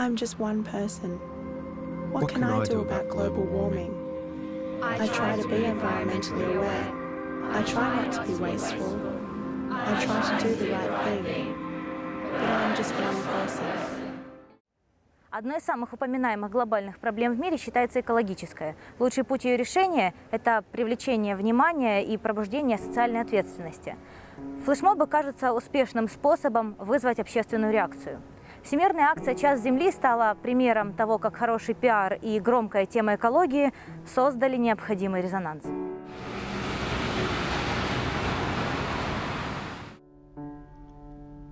I'm just one person. What, can, I do about global warming? I try to be environmentally aware. I try not to be wasteful. I try to do the right thing. But I'm just one person. Одной из самых упоминаемых глобальных проблем в мире считается экологическая. Лучший путь ее решения – это привлечение внимания и пробуждение социальной ответственности. Флешмобы кажутся успешным способом вызвать общественную реакцию. Всемирная акция «Час Земли» стала примером того, как хороший пиар и громкая тема экологии создали необходимый резонанс.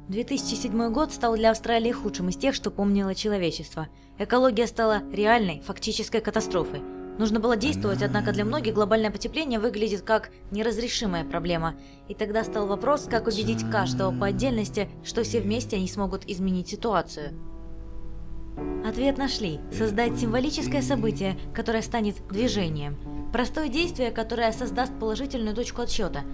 «2007 год стал для Австралии худшим из тех, что помнило человечество. Экология стала реальной, фактической катастрофой. Нужно было действовать, однако для многих глобальное потепление выглядит как неразрешимая проблема. И тогда стал вопрос, как убедить каждого по отдельности, что все вместе они смогут изменить ситуацию. Ответ нашли – создать символическое событие, которое станет движением. Простое действие, которое создаст положительную точку отсчета –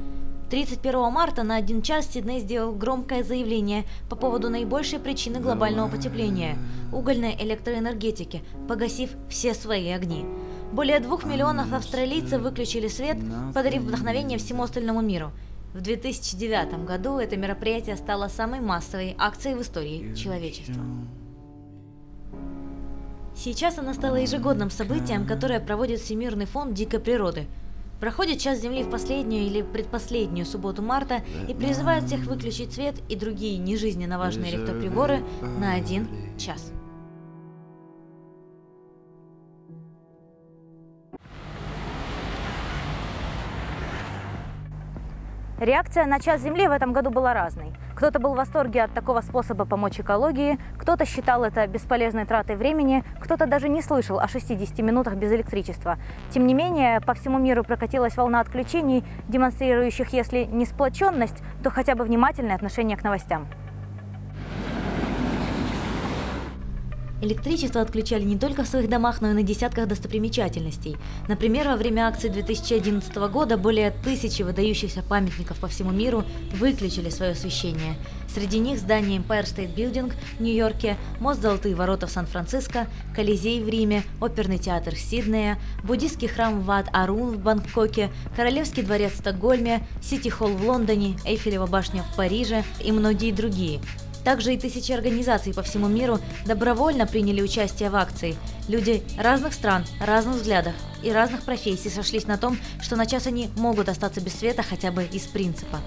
31 марта на один час Сидней сделал громкое заявление по поводу наибольшей причины глобального потепления – угольной электроэнергетики, погасив все свои огни. Более двух миллионов австралийцев выключили свет, подарив вдохновение всему остальному миру. В 2009 году это мероприятие стало самой массовой акцией в истории человечества. Сейчас она стала ежегодным событием, которое проводит Всемирный фонд дикой природы – Проходит час Земли в последнюю или предпоследнюю субботу марта и призывают всех выключить свет и другие нежизненно важные электроприборы на один час. Реакция на час Земли в этом году была разной. Кто-то был в восторге от такого способа помочь экологии, кто-то считал это бесполезной тратой времени, кто-то даже не слышал о 60 минутах без электричества. Тем не менее, по всему миру прокатилась волна отключений, демонстрирующих, если не сплоченность, то хотя бы внимательное отношение к новостям. Электричество отключали не только в своих домах, но и на десятках достопримечательностей. Например, во время акции 2011 года более тысячи выдающихся памятников по всему миру выключили свое освещение. Среди них здание Empire State Building в Нью-Йорке, мост Золотые ворота в Сан-Франциско, Колизей в Риме, оперный театр Сиднея, буддийский храм Ват Арун в Бангкоке, Королевский дворец в Стокгольме, Сити-холл в Лондоне, Эйфелева башня в Париже и многие другие. Также и тысячи организаций по всему миру добровольно приняли участие в акции. Люди разных стран, разных взглядов и разных профессий сошлись на том, что на час они могут остаться без света хотя бы из принципа.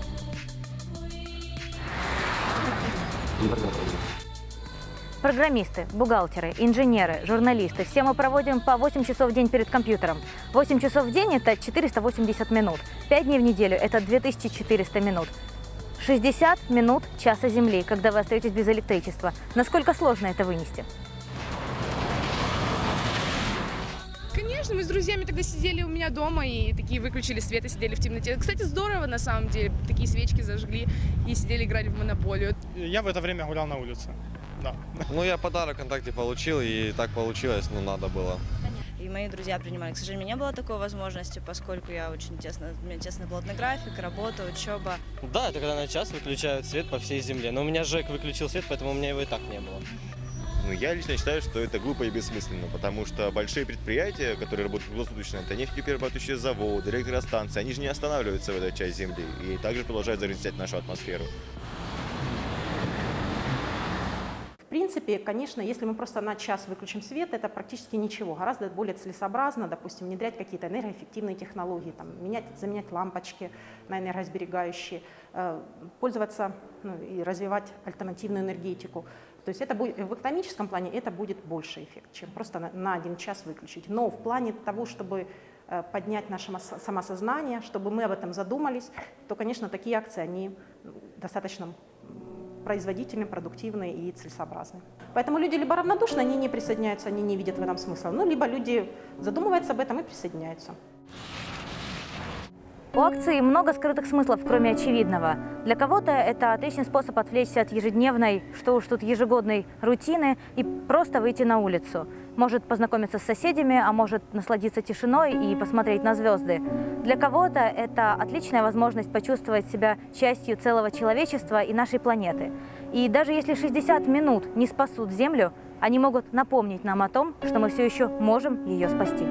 Программисты, бухгалтеры, инженеры, журналисты – все мы проводим по 8 часов в день перед компьютером. 8 часов в день – это 480 минут. 5 дней в неделю – это 2400 минут. 60 минут часа Земли, когда вы остаетесь без электричества. Насколько сложно это вынести? Конечно, мы с друзьями тогда сидели у меня дома и такие выключили свет и сидели в темноте. Кстати, здорово на самом деле. Такие свечки зажгли и сидели играли в монополию. Я в это время гулял на улице. Да. Ну, я подарок ВКонтакте получил, и так получилось, ну, надо было и мои друзья принимали. К сожалению, не было такой возможности, поскольку я очень тесно, у меня тесный плотный график, работа, учеба. Да, это когда на час выключают свет по всей земле. Но у меня ЖЭК выключил свет, поэтому у меня его и так не было. Ну, я лично считаю, что это глупо и бессмысленно, потому что большие предприятия, которые работают круглосуточно, это нефтеперерабатывающие заводы, электростанции, они же не останавливаются в этой части Земли и также продолжают загрязнять нашу атмосферу. В принципе, конечно, если мы просто на час выключим свет, это практически ничего. Гораздо более целесообразно, допустим, внедрять какие-то энергоэффективные технологии, там, менять, заменять лампочки на энергосберегающие, э, пользоваться ну, и развивать альтернативную энергетику. То есть это будет, в экономическом плане это будет больше эффект, чем просто на, на один час выключить. Но в плане того, чтобы э, поднять наше самосознание, чтобы мы об этом задумались, то, конечно, такие акции, они достаточно производительны, продуктивны и целесообразны. Поэтому люди либо равнодушны, они не присоединяются, они не видят в этом смысла, ну, либо люди задумываются об этом и присоединяются. У акции много скрытых смыслов, кроме очевидного. Для кого-то это отличный способ отвлечься от ежедневной, что уж тут ежегодной рутины и просто выйти на улицу. Может познакомиться с соседями, а может насладиться тишиной и посмотреть на звезды. Для кого-то это отличная возможность почувствовать себя частью целого человечества и нашей планеты. И даже если 60 минут не спасут Землю, они могут напомнить нам о том, что мы все еще можем ее спасти.